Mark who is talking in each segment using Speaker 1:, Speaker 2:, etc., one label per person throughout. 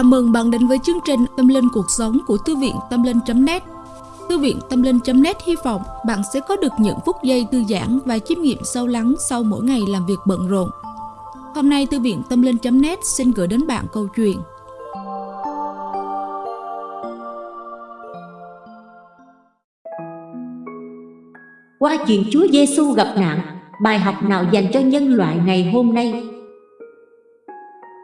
Speaker 1: Chào mừng bạn đến với chương trình Tâm Linh Cuộc Sống của Thư viện Tâm Linh.net Thư viện Tâm Linh.net hy vọng bạn sẽ có được những phút giây thư giãn và chiêm nghiệm sâu lắng sau mỗi ngày làm việc bận rộn. Hôm nay Thư viện Tâm Linh.net xin gửi đến bạn câu chuyện
Speaker 2: Qua chuyện Chúa Giêsu gặp nạn, bài học nào dành cho nhân loại ngày hôm nay?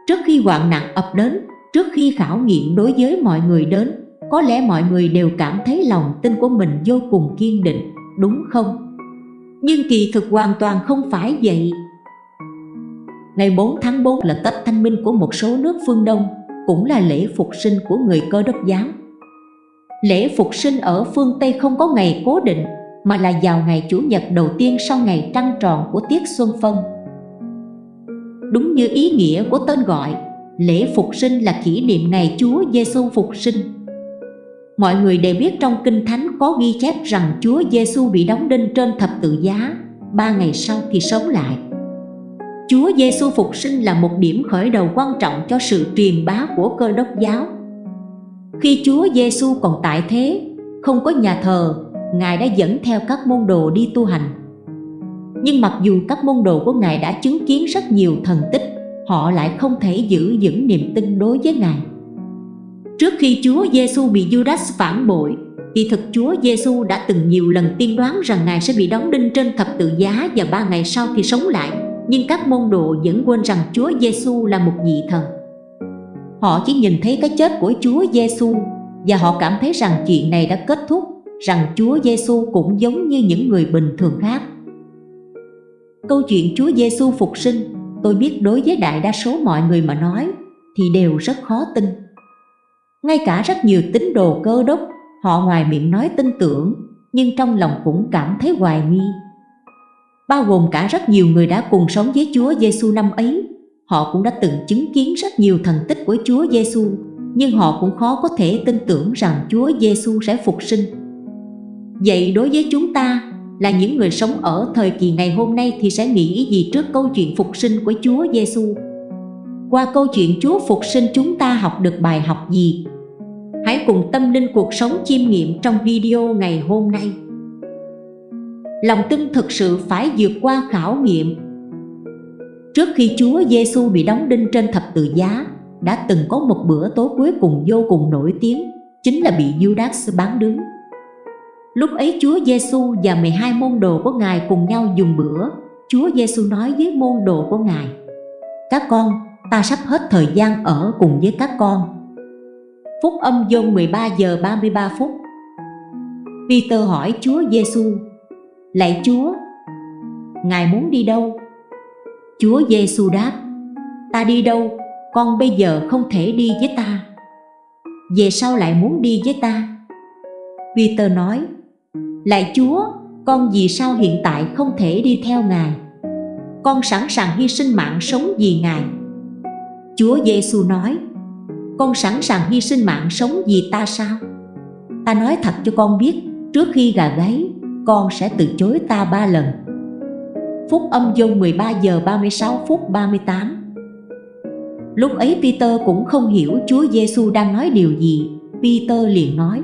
Speaker 2: Trước khi hoạn nạn ập đến, trước khi khảo nghiệm đối với mọi người đến, có lẽ mọi người đều cảm thấy lòng tin của mình vô cùng kiên định, đúng không? Nhưng kỳ thực hoàn toàn không phải vậy. Ngày 4 tháng 4 là Tết Thanh Minh của một số nước phương Đông, cũng là lễ phục sinh của người cơ đốc giáo. Lễ phục sinh ở phương Tây không có ngày cố định, mà là vào ngày Chủ nhật đầu tiên sau ngày trăng tròn của tiết xuân phân. Đúng như ý nghĩa của tên gọi, lễ phục sinh là kỷ niệm ngày Chúa Giêsu phục sinh. Mọi người đều biết trong Kinh Thánh có ghi chép rằng Chúa Giêsu bị đóng đinh trên thập tự giá, ba ngày sau thì sống lại. Chúa Giêsu phục sinh là một điểm khởi đầu quan trọng cho sự truyền bá của cơ đốc giáo. Khi Chúa Giêsu còn tại thế, không có nhà thờ, Ngài đã dẫn theo các môn đồ đi tu hành. Nhưng mặc dù các môn đồ của Ngài đã chứng kiến rất nhiều thần tích, họ lại không thể giữ vững niềm tin đối với Ngài. Trước khi Chúa Giêsu bị Judas phản bội, thì thực Chúa Giêsu đã từng nhiều lần tiên đoán rằng Ngài sẽ bị đóng đinh trên thập tự giá và ba ngày sau thì sống lại. Nhưng các môn đồ vẫn quên rằng Chúa Giêsu là một vị thần. Họ chỉ nhìn thấy cái chết của Chúa Giêsu và họ cảm thấy rằng chuyện này đã kết thúc, rằng Chúa Giêsu cũng giống như những người bình thường khác. Câu chuyện Chúa Giêsu phục sinh, tôi biết đối với đại đa số mọi người mà nói thì đều rất khó tin. Ngay cả rất nhiều tín đồ cơ đốc, họ ngoài miệng nói tin tưởng, nhưng trong lòng cũng cảm thấy hoài nghi. Bao gồm cả rất nhiều người đã cùng sống với Chúa Giêsu năm ấy, họ cũng đã từng chứng kiến rất nhiều thần tích của Chúa Giêsu, nhưng họ cũng khó có thể tin tưởng rằng Chúa Giêsu sẽ phục sinh. Vậy đối với chúng ta là những người sống ở thời kỳ ngày hôm nay thì sẽ nghĩ gì trước câu chuyện phục sinh của Chúa Giêsu? Qua câu chuyện Chúa phục sinh chúng ta học được bài học gì? Hãy cùng tâm linh cuộc sống chiêm nghiệm trong video ngày hôm nay. Lòng tin thực sự phải vượt qua khảo nghiệm. Trước khi Chúa Giêsu bị đóng đinh trên thập tự giá, đã từng có một bữa tối cuối cùng vô cùng nổi tiếng, chính là bị Judas bán đứng. Lúc ấy Chúa Giêsu và 12 môn đồ của Ngài cùng nhau dùng bữa. Chúa Giêsu nói với môn đồ của Ngài: "Các con, ta sắp hết thời gian ở cùng với các con." Phúc âm Giôn 13 giờ 33 phút. Peter hỏi Chúa Giêsu: "Lạy Chúa, Ngài muốn đi đâu?" Chúa Giêsu đáp: "Ta đi đâu, con bây giờ không thể đi với ta. Về sau lại muốn đi với ta?" Peter nói: Lạy Chúa, con vì sao hiện tại không thể đi theo Ngài? Con sẵn sàng hy sinh mạng sống vì Ngài. Chúa Giêsu nói, con sẵn sàng hy sinh mạng sống vì ta sao? Ta nói thật cho con biết, trước khi gà gáy, con sẽ từ chối ta ba lần. Phúc âm dông 13 giờ 36 phút 38 Lúc ấy Peter cũng không hiểu Chúa Giêsu đang nói điều gì Peter liền nói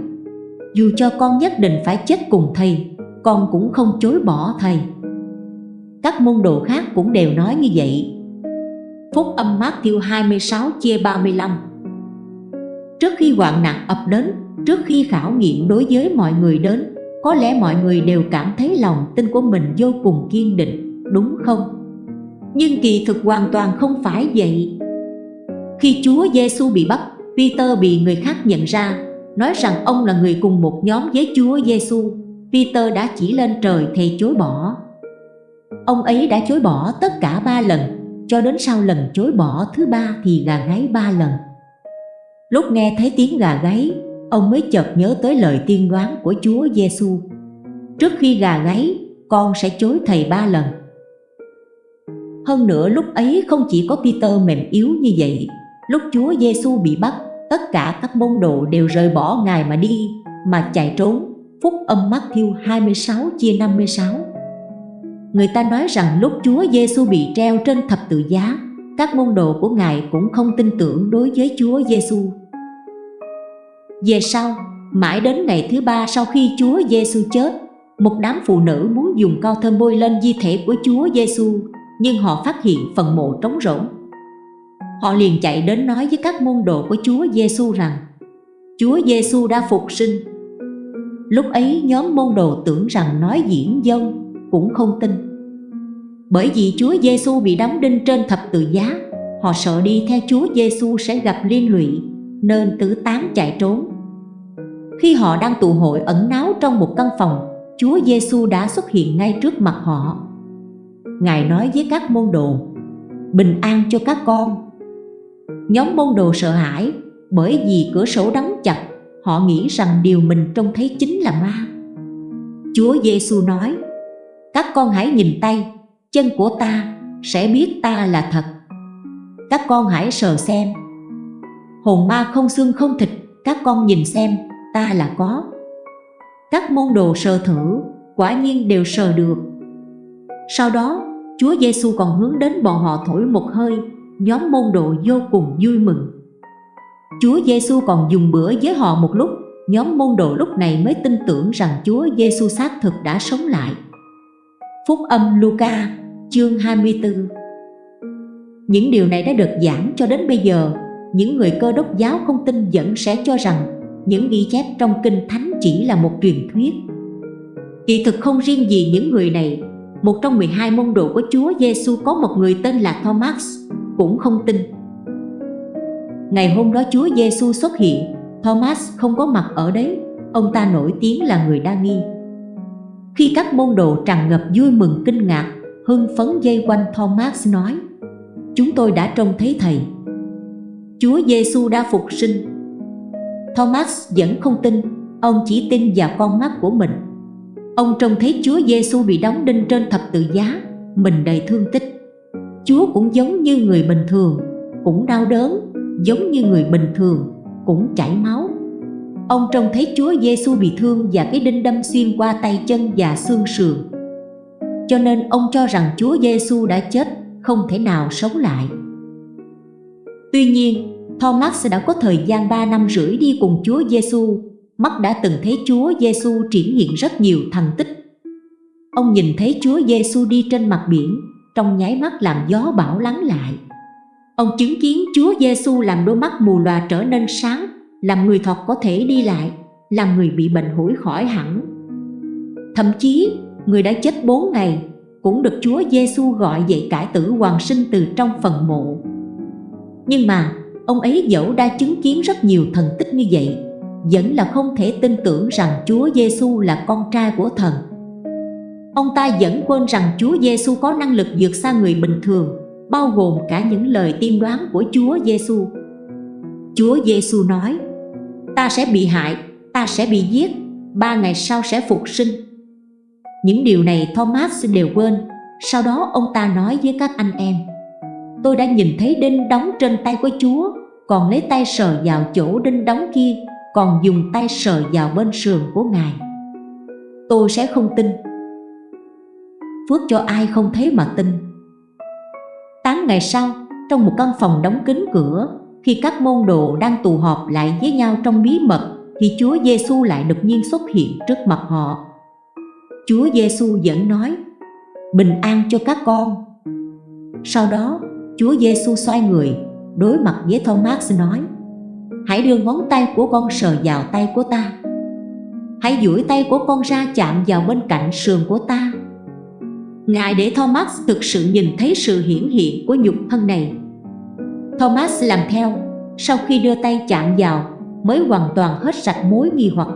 Speaker 2: dù cho con nhất định phải chết cùng thầy con cũng không chối bỏ thầy. Các môn đồ khác cũng đều nói như vậy. Phúc âm Matthew 26 chia 35 Trước khi hoạn nạn ập đến, trước khi khảo nghiệm đối với mọi người đến Có lẽ mọi người đều cảm thấy lòng tin của mình vô cùng kiên định, đúng không? Nhưng kỳ thực hoàn toàn không phải vậy. Khi Chúa Giêsu bị bắt, Peter bị người khác nhận ra nói rằng ông là người cùng một nhóm với Chúa Giêsu. Peter đã chỉ lên trời thề chối bỏ. Ông ấy đã chối bỏ tất cả ba lần, cho đến sau lần chối bỏ thứ ba thì gà gáy ba lần. Lúc nghe thấy tiếng gà gáy, ông mới chợt nhớ tới lời tiên đoán của Chúa Giêsu. Trước khi gà gáy, con sẽ chối thầy ba lần. Hơn nữa lúc ấy không chỉ có Peter mềm yếu như vậy, lúc Chúa Giêsu bị bắt, tất cả các môn đồ đều rời bỏ Ngài mà đi, mà chạy trốn. Phúc âm Matthew 26 chia 56 Người ta nói rằng lúc Chúa Giêsu bị treo trên thập tự giá, các môn đồ của Ngài cũng không tin tưởng đối với Chúa Giêsu. Về sau, mãi đến ngày thứ ba sau khi Chúa Giêsu chết, một đám phụ nữ muốn dùng cao thơm bôi lên di thể của Chúa Giêsu, nhưng họ phát hiện phần mộ trống rỗng. Họ liền chạy đến nói với các môn đồ của Chúa Giêsu rằng Chúa Giêsu đã phục sinh. Lúc ấy nhóm môn đồ tưởng rằng nói diễn dông cũng không tin. Bởi vì Chúa Giêsu bị đóng đinh trên thập tự giá, họ sợ đi theo Chúa Giêsu sẽ gặp liên lụy, nên tứ tán chạy trốn. Khi họ đang tụ hội ẩn náu trong một căn phòng, Chúa Giêsu đã xuất hiện ngay trước mặt họ. Ngài nói với các môn đồ: "Bình an cho các con." Nhóm môn đồ sợ hãi bởi vì cửa sổ đóng chặt, họ nghĩ rằng điều mình trông thấy chính là ma. Chúa Giêsu nói: "Các con hãy nhìn tay, chân của ta sẽ biết ta là thật. Các con hãy sờ xem. Hồn ma không xương không thịt, các con nhìn xem, ta là có." Các môn đồ sờ thử, quả nhiên đều sờ được. Sau đó, Chúa Giêsu còn hướng đến bọn họ thổi một hơi, nhóm môn đồ vô cùng vui mừng. Chúa Giêsu còn dùng bữa với họ một lúc, nhóm môn đồ lúc này mới tin tưởng rằng Chúa Giêsu xác thực đã sống lại. Phúc âm Luca, chương 24 Những điều này đã được giảng cho đến bây giờ, những người cơ đốc giáo không tin vẫn sẽ cho rằng những ghi chép trong Kinh Thánh chỉ là một truyền thuyết. Kỳ thực không riêng gì những người này, một trong 12 môn đồ của Chúa Giêsu có một người tên là Thomas, cũng không tin. Ngày hôm đó Chúa Giêsu xuất hiện, Thomas không có mặt ở đấy, ông ta nổi tiếng là người đa nghi. Khi các môn đồ tràn ngập vui mừng kinh ngạc, hưng phấn dây quanh Thomas nói: "Chúng tôi đã trông thấy thầy." Chúa Giêsu đã phục sinh Thomas vẫn không tin, ông chỉ tin vào con mắt của mình. Ông trông thấy Chúa Giêsu bị đóng đinh trên thập tự giá, mình đầy thương tích. Chúa cũng giống như người bình thường, cũng đau đớn, giống như người bình thường, cũng chảy máu. Ông trông thấy Chúa Giêsu bị thương và cái đinh đâm xuyên qua tay chân và xương sườn. Cho nên ông cho rằng Chúa Giêsu đã chết, không thể nào sống lại. Tuy nhiên, Thomas đã có thời gian 3 năm rưỡi đi cùng Chúa Giêsu, mắt đã từng thấy Chúa Giêsu triển hiện rất nhiều thành tích. Ông nhìn thấy Chúa Giêsu đi trên mặt biển, trong nháy mắt làm gió bão lắng lại. Ông chứng kiến Chúa Giêsu làm đôi mắt mù lòa trở nên sáng, làm người thọt có thể đi lại, làm người bị bệnh hủi khỏi hẳn. Thậm chí, người đã chết 4 ngày cũng được Chúa Giêsu gọi dậy cải tử hoàng sinh từ trong phần mộ. Nhưng mà Ông ấy dẫu đã chứng kiến rất nhiều thần tích như vậy Vẫn là không thể tin tưởng rằng Chúa Giêsu là con trai của thần Ông ta vẫn quên rằng Chúa Giêsu có năng lực vượt xa người bình thường Bao gồm cả những lời tiên đoán của Chúa Giêsu. Chúa Giêsu nói Ta sẽ bị hại, ta sẽ bị giết Ba ngày sau sẽ phục sinh. Những điều này Thomas đều quên. Sau đó ông ta nói với các anh em Tôi đã nhìn thấy đinh đóng trên tay của Chúa Còn lấy tay sờ vào chỗ đinh đóng kia Còn dùng tay sờ vào bên sườn của Ngài. Tôi sẽ không tin. Phước cho ai không thấy mà tin. Tám ngày sau, trong một căn phòng đóng kín cửa Khi các môn đồ đang tụ họp lại với nhau trong bí mật Thì Chúa Giêsu lại đột nhiên xuất hiện trước mặt họ. Chúa Giêsu vẫn nói Bình an cho các con. Sau đó Chúa Giêsu xoay người, đối mặt với Thomas nói Hãy đưa ngón tay của con sờ vào tay của ta. Hãy duỗi tay của con ra chạm vào bên cạnh sườn của ta. Ngài để Thomas thực sự nhìn thấy sự hiển hiện của nhục thân này. Thomas làm theo, Sau khi đưa tay chạm vào, Mới hoàn toàn hết sạch mối nghi hoặc.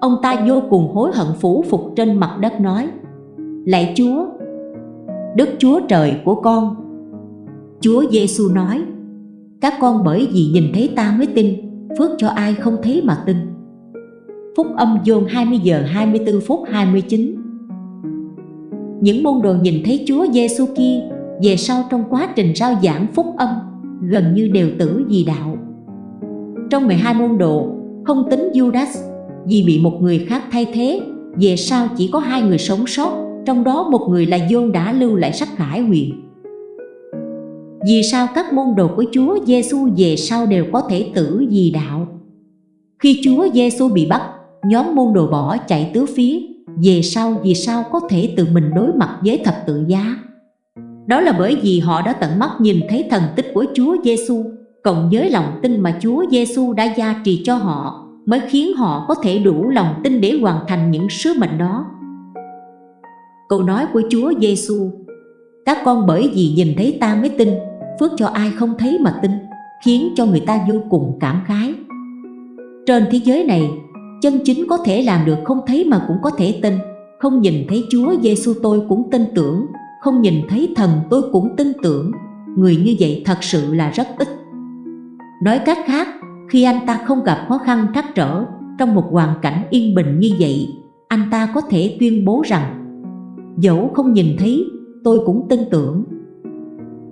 Speaker 2: Ông ta vô cùng hối hận phủ phục trên mặt đất nói, Lạy Chúa, Đức Chúa Trời của con. Chúa Giêsu nói, Các con bởi vì nhìn thấy ta mới tin, Phước cho ai không thấy mà tin. Phúc âm dồn 20 giờ 24 phút 29 những môn đồ nhìn thấy Chúa Giêsu kia Về sau trong quá trình rao giảng phúc âm Gần như đều tử vì đạo. Trong 12 môn đồ Không tính Judas Vì bị một người khác thay thế Về sau chỉ có hai người sống sót Trong đó một người là John đã lưu lại sách Khải huyền. Vì sao các môn đồ của Chúa Giêsu về sau đều có thể tử vì đạo? Khi Chúa Giêsu bị bắt, nhóm môn đồ bỏ chạy tứ phía, về sau vì sao có thể tự mình đối mặt với thập tự giá? Đó là bởi vì họ đã tận mắt nhìn thấy thần tích của Chúa Giêsu, cộng với lòng tin mà Chúa Giêsu đã gia trì cho họ, mới khiến họ có thể đủ lòng tin để hoàn thành những sứ mệnh đó. Câu nói của Chúa Giêsu: Các con bởi vì nhìn thấy ta mới tin, phước cho ai không thấy mà tin, khiến cho người ta vô cùng cảm khái. Trên thế giới này, chân chính có thể làm được không thấy mà cũng có thể tin, không nhìn thấy Chúa Giêsu tôi cũng tin tưởng, không nhìn thấy thần tôi cũng tin tưởng, người như vậy thật sự là rất ít. Nói cách khác, khi anh ta không gặp khó khăn trắc trở trong một hoàn cảnh yên bình như vậy, anh ta có thể tuyên bố rằng dẫu không nhìn thấy, tôi cũng tin tưởng.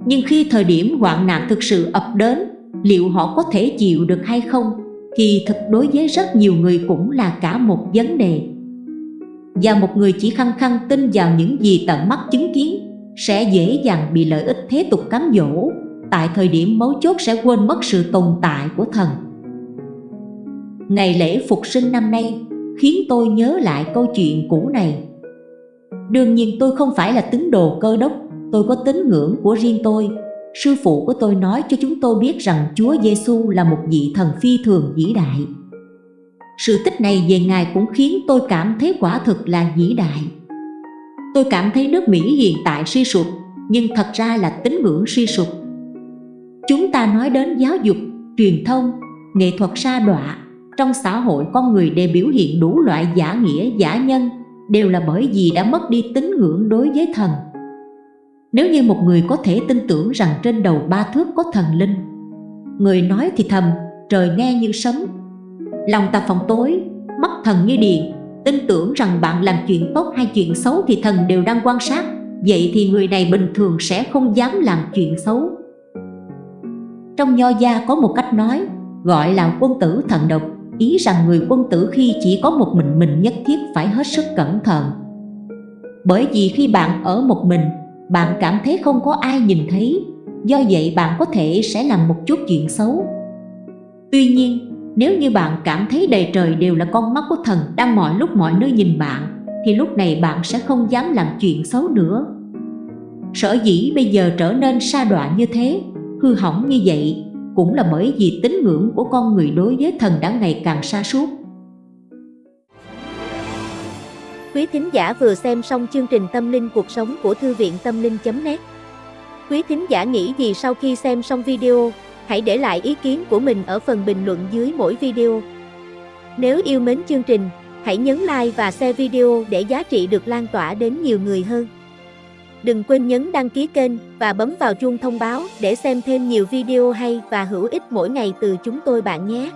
Speaker 2: Nhưng khi thời điểm hoạn nạn thực sự ập đến, liệu họ có thể chịu được hay không? Thì thực đối với rất nhiều người cũng là cả một vấn đề. Và một người chỉ khăng khăng tin vào những gì tận mắt chứng kiến sẽ dễ dàng bị lợi ích thế tục cám dỗ, tại thời điểm mấu chốt sẽ quên mất sự tồn tại của thần. Ngày lễ Phục sinh năm nay khiến tôi nhớ lại câu chuyện cũ này. Đương nhiên tôi không phải là tín đồ cơ đốc, tôi có tín ngưỡng của riêng tôi. Sư phụ của tôi nói cho chúng tôi biết rằng Chúa Giêsu là một vị thần phi thường vĩ đại. Sự tích này về Ngài cũng khiến tôi cảm thấy quả thực là vĩ đại. Tôi cảm thấy nước Mỹ hiện tại suy sụp, nhưng thật ra là tín ngưỡng suy sụp. Chúng ta nói đến giáo dục, truyền thông, nghệ thuật sa đọa, trong xã hội con người đều biểu hiện đủ loại giả nghĩa giả nhân, đều là bởi vì đã mất đi tín ngưỡng đối với thần. Nếu như một người có thể tin tưởng rằng trên đầu ba thước có thần linh, người nói thì thầm, trời nghe như sấm, lòng ta phòng tối, mắt thần như điện, tin tưởng rằng bạn làm chuyện tốt hay chuyện xấu thì thần đều đang quan sát, vậy thì người này bình thường sẽ không dám làm chuyện xấu. Trong nho gia có một cách nói, gọi là quân tử thần độc, ý rằng người quân tử khi chỉ có một mình mình nhất thiết phải hết sức cẩn thận. Bởi vì khi bạn ở một mình, bạn cảm thấy không có ai nhìn thấy, do vậy bạn có thể sẽ làm một chút chuyện xấu. Tuy nhiên, nếu như bạn cảm thấy đầy trời đều là con mắt của thần đang mọi lúc mọi nơi nhìn bạn, thì lúc này bạn sẽ không dám làm chuyện xấu nữa. Sở dĩ bây giờ trở nên sa đọa như thế, hư hỏng như vậy cũng là bởi vì tín ngưỡng của con người đối với thần đã ngày càng sa sút
Speaker 3: Quý thính giả vừa xem xong chương trình Tâm linh cuộc sống của Thư viện Tâm linh.net Quý thính giả nghĩ gì sau khi xem xong video, hãy để lại ý kiến của mình ở phần bình luận dưới mỗi video. Nếu yêu mến chương trình, hãy nhấn like và share video để giá trị được lan tỏa đến nhiều người hơn. Đừng quên nhấn đăng ký kênh và bấm vào chuông thông báo để xem thêm nhiều video hay và hữu ích mỗi ngày từ chúng tôi bạn nhé.